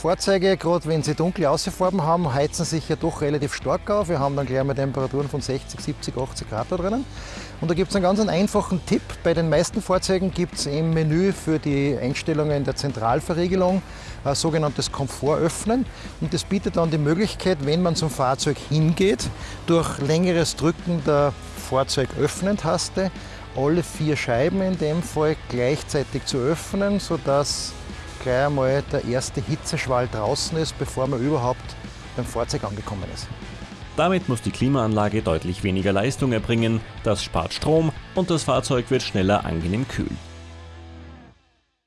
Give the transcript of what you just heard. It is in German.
Fahrzeuge, gerade wenn sie dunkle Außenfarben haben, heizen sich ja doch relativ stark auf. Wir haben dann gleich mal Temperaturen von 60, 70, 80 Grad da drinnen. Und da gibt es einen ganz einfachen Tipp. Bei den meisten Fahrzeugen gibt es im Menü für die Einstellungen der Zentralverriegelung ein sogenanntes Komfort öffnen. Und das bietet dann die Möglichkeit, wenn man zum Fahrzeug hingeht, durch längeres Drücken der Fahrzeugöffnen-Taste alle vier Scheiben in dem Fall gleichzeitig zu öffnen, sodass gleich einmal der erste Hitzeschwall draußen ist, bevor man überhaupt beim Fahrzeug angekommen ist. Damit muss die Klimaanlage deutlich weniger Leistung erbringen, das spart Strom und das Fahrzeug wird schneller angenehm kühl.